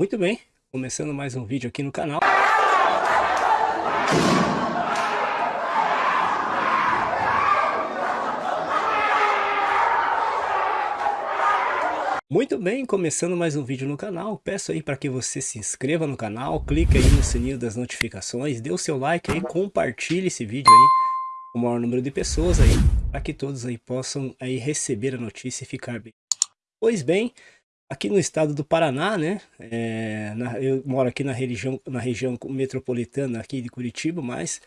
Muito bem, começando mais um vídeo aqui no canal. Muito bem, começando mais um vídeo no canal, peço aí para que você se inscreva no canal, clique aí no sininho das notificações, dê o seu like aí, compartilhe esse vídeo aí com o maior número de pessoas aí, para que todos aí possam aí receber a notícia e ficar bem. Pois bem, aqui no estado do Paraná, né, é, na, eu moro aqui na região, na região metropolitana aqui de Curitiba, mas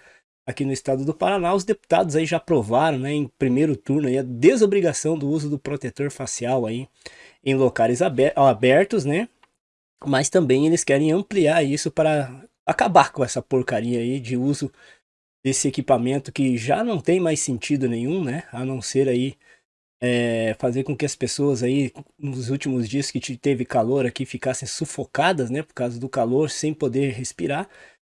aqui no estado do Paraná, os deputados aí já aprovaram, né, em primeiro turno aí, a desobrigação do uso do protetor facial aí em locais abertos, né, mas também eles querem ampliar isso para acabar com essa porcaria aí de uso desse equipamento que já não tem mais sentido nenhum, né, a não ser aí é, fazer com que as pessoas aí, nos últimos dias que teve calor aqui, ficassem sufocadas, né, por causa do calor, sem poder respirar.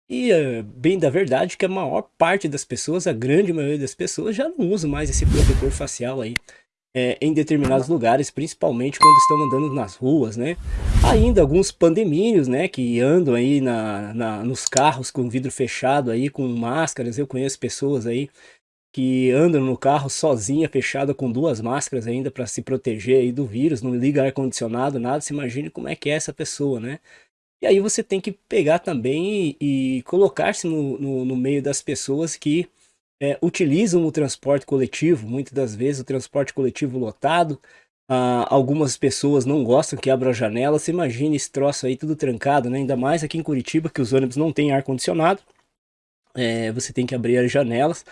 E é, bem da verdade que a maior parte das pessoas, a grande maioria das pessoas, já não usa mais esse protetor facial aí. É, em determinados lugares, principalmente quando estão andando nas ruas, né? Ainda alguns pandemínios, né, que andam aí na, na, nos carros com vidro fechado aí, com máscaras, eu conheço pessoas aí que andam no carro sozinha, fechada com duas máscaras ainda para se proteger aí do vírus, não liga ar-condicionado, nada, se imagine como é que é essa pessoa, né? E aí você tem que pegar também e, e colocar-se no, no, no, meio das pessoas que é, utilizam o transporte coletivo, muitas das vezes o transporte coletivo lotado, ah, algumas pessoas não gostam que abra a janela, imagina esse troço aí tudo trancado, né? Ainda mais aqui em Curitiba que os ônibus não têm ar-condicionado, é, você tem que abrir as janelas,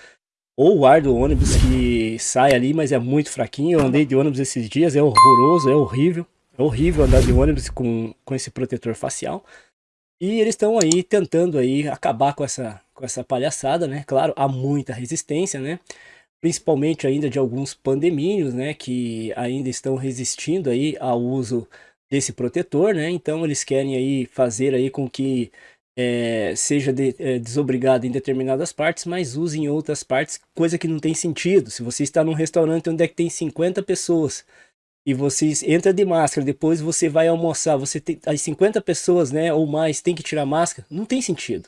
ou o ar do ônibus que sai ali, mas é muito fraquinho. Eu andei de ônibus esses dias, é horroroso, é horrível. É horrível andar de ônibus com, com esse protetor facial. E eles estão aí tentando aí acabar com essa, com essa palhaçada, né? Claro, há muita resistência, né? Principalmente ainda de alguns pandemínios, né? Que ainda estão resistindo aí ao uso desse protetor, né? Então eles querem aí fazer aí com que é, seja de, é, desobrigado em determinadas partes, mas use em outras partes, coisa que não tem sentido. Se você está num restaurante onde é que tem 50 pessoas e você entra de máscara, depois você vai almoçar, você tem as 50 pessoas, né, ou mais, tem que tirar máscara, não tem sentido.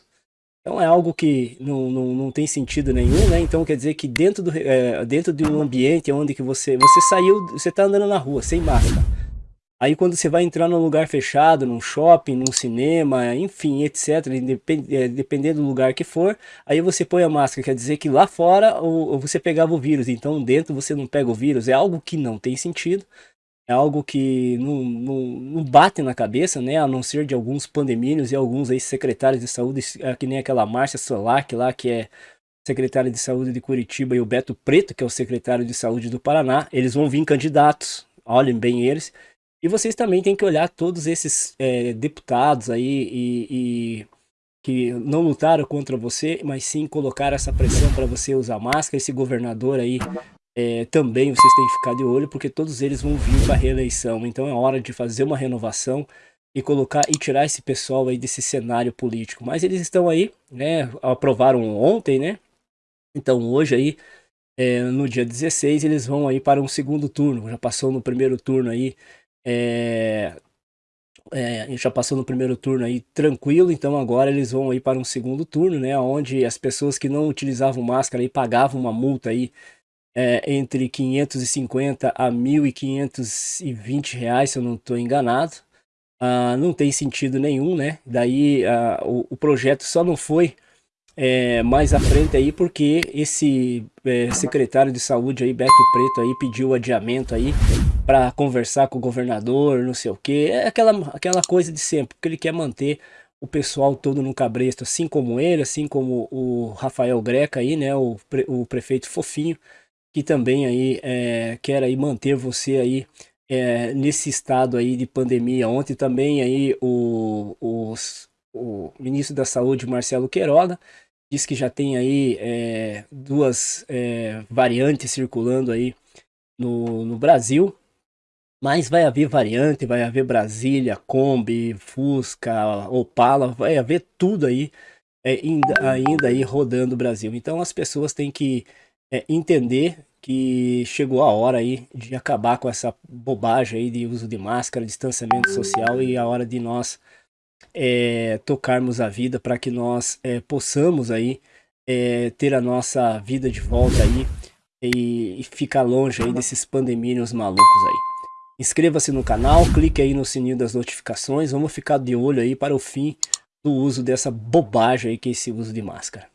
Então é algo que não, não, não tem sentido nenhum, né? Então quer dizer que dentro, do, é, dentro de um ambiente onde que você, você saiu, você está andando na rua sem máscara, Aí quando você vai entrar num lugar fechado, num shopping, num cinema, enfim, etc, é, dependendo do lugar que for, aí você põe a máscara, quer dizer que lá fora você pegava o vírus, então dentro você não pega o vírus, é algo que não tem sentido, é algo que não, não, não bate na cabeça, né, a não ser de alguns pandemínios e alguns aí secretários de saúde, é, que nem aquela Márcia Solac lá, que é secretária de saúde de Curitiba, e o Beto Preto, que é o secretário de saúde do Paraná, eles vão vir candidatos, olhem bem eles, e vocês também têm que olhar todos esses é, deputados aí e, e, que não lutaram contra você, mas sim colocaram essa pressão para você usar máscara. Esse governador aí é, também vocês têm que ficar de olho, porque todos eles vão vir para a reeleição. Então é hora de fazer uma renovação e colocar e tirar esse pessoal aí desse cenário político. Mas eles estão aí, né? Aprovaram ontem, né? Então hoje aí, é, no dia 16, eles vão aí para um segundo turno. Já passou no primeiro turno aí é, é, já passou no primeiro turno aí tranquilo, então agora eles vão aí para um segundo turno, né, onde as pessoas que não utilizavam máscara aí pagavam uma multa aí é, entre 550 a 1.520 reais, se eu não estou enganado. Ah, não tem sentido nenhum, né? Daí ah, o, o projeto só não foi é, mais à frente aí, porque esse é, secretário de saúde aí, Beto Preto aí, pediu adiamento aí para conversar com o governador, não sei o que, é aquela, aquela coisa de sempre, porque ele quer manter o pessoal todo no cabresto, assim como ele, assim como o Rafael Greca aí, né, o, pre, o prefeito Fofinho, que também aí é, quer aí manter você aí é, nesse estado aí de pandemia. Ontem também aí o, os, o ministro da Saúde, Marcelo Queiroga, diz que já tem aí é, duas é, variantes circulando aí no, no Brasil, mas vai haver variante, vai haver Brasília, Kombi, Fusca, Opala, vai haver tudo aí é, ainda, ainda aí rodando o Brasil. Então as pessoas têm que é, entender que chegou a hora aí de acabar com essa bobagem aí de uso de máscara, distanciamento social e a hora de nós é, tocarmos a vida, para que nós é, possamos aí é, ter a nossa vida de volta aí e, e ficar longe aí desses pandemínios malucos aí. Inscreva-se no canal, clique aí no sininho das notificações, vamos ficar de olho aí para o fim do uso dessa bobagem aí que é esse uso de máscara.